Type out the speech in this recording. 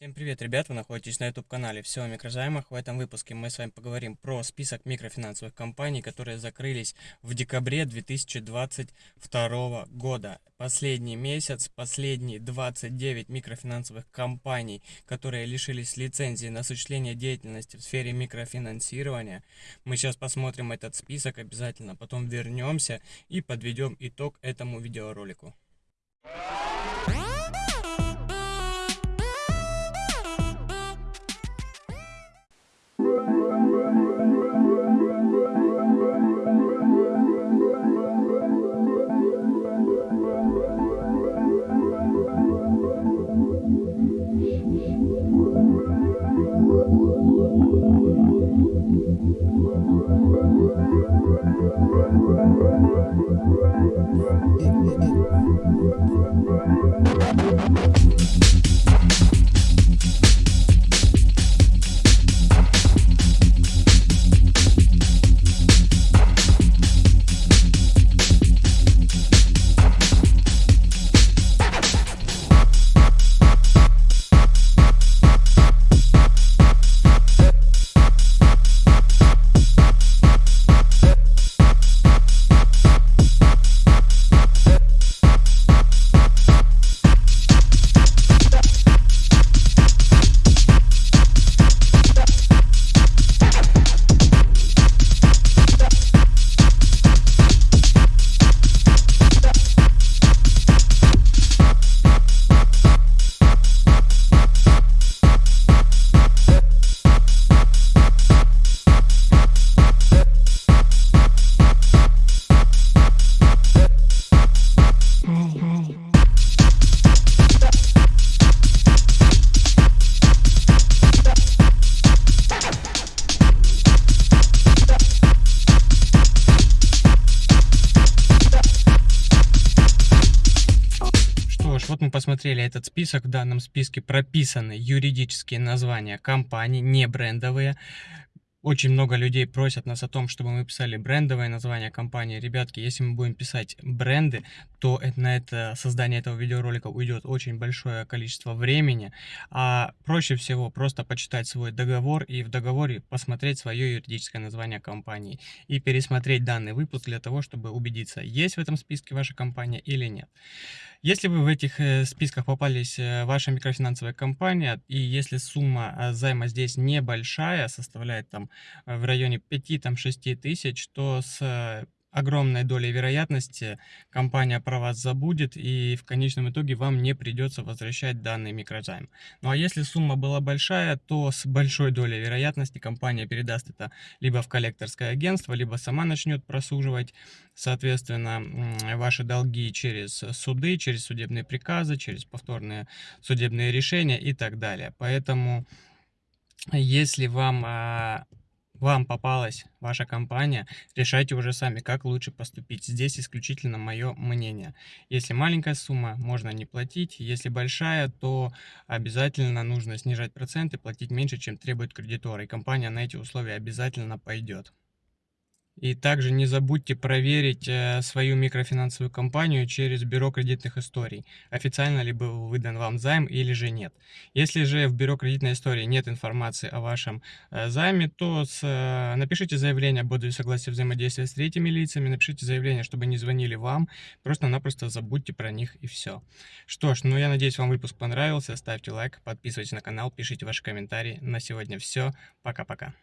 Всем привет, ребят! Вы находитесь на YouTube-канале «Все о микрозаймах». В этом выпуске мы с вами поговорим про список микрофинансовых компаний, которые закрылись в декабре 2022 года. Последний месяц, последние 29 микрофинансовых компаний, которые лишились лицензии на осуществление деятельности в сфере микрофинансирования. Мы сейчас посмотрим этот список обязательно, потом вернемся и подведем итог этому видеоролику. Посмотрели этот список. В данном списке прописаны юридические названия компаний, не брендовые. Очень много людей просят нас о том, чтобы мы писали брендовое название компании. Ребятки, если мы будем писать бренды, то на это создание этого видеоролика уйдет очень большое количество времени. А проще всего просто почитать свой договор и в договоре посмотреть свое юридическое название компании. И пересмотреть данный выпуск для того, чтобы убедиться, есть в этом списке ваша компания или нет. Если вы в этих э, списках попались, э, ваша микрофинансовая компания, и если сумма э, займа здесь небольшая, составляет там в районе 5-6 тысяч, то с огромной долей вероятности компания про вас забудет и в конечном итоге вам не придется возвращать данный микрозайм. Ну а если сумма была большая, то с большой долей вероятности компания передаст это либо в коллекторское агентство, либо сама начнет просуживать, соответственно, ваши долги через суды, через судебные приказы, через повторные судебные решения и так далее. Поэтому если вам а, вам попалась ваша компания, решайте уже сами, как лучше поступить. Здесь исключительно мое мнение. Если маленькая сумма, можно не платить. Если большая, то обязательно нужно снижать проценты, платить меньше, чем требует кредитор. И компания на эти условия обязательно пойдет. И также не забудьте проверить э, свою микрофинансовую компанию через бюро кредитных историй, официально ли был выдан вам займ или же нет. Если же в бюро кредитной истории нет информации о вашем э, займе, то с, э, напишите заявление об отзыве взаимодействия с третьими лицами, напишите заявление, чтобы не звонили вам, просто-напросто забудьте про них и все. Что ж, ну я надеюсь вам выпуск понравился, ставьте лайк, подписывайтесь на канал, пишите ваши комментарии. На сегодня все, пока-пока.